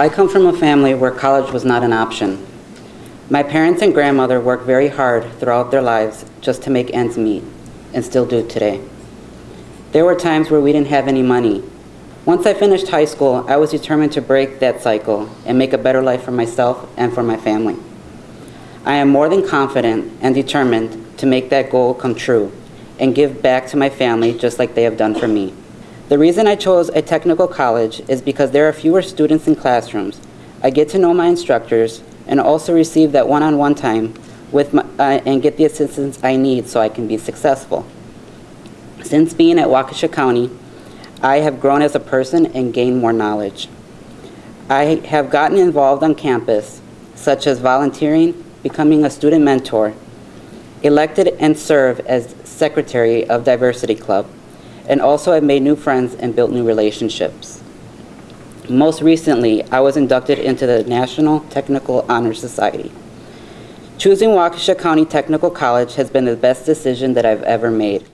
I come from a family where college was not an option. My parents and grandmother worked very hard throughout their lives just to make ends meet, and still do today. There were times where we didn't have any money. Once I finished high school, I was determined to break that cycle and make a better life for myself and for my family. I am more than confident and determined to make that goal come true and give back to my family just like they have done for me. The reason I chose a technical college is because there are fewer students in classrooms. I get to know my instructors and also receive that one-on-one time with my, uh, and get the assistance I need so I can be successful. Since being at Waukesha County, I have grown as a person and gained more knowledge. I have gotten involved on campus, such as volunteering, becoming a student mentor, elected and serve as secretary of Diversity Club, and also I've made new friends and built new relationships. Most recently, I was inducted into the National Technical Honor Society. Choosing Waukesha County Technical College has been the best decision that I've ever made.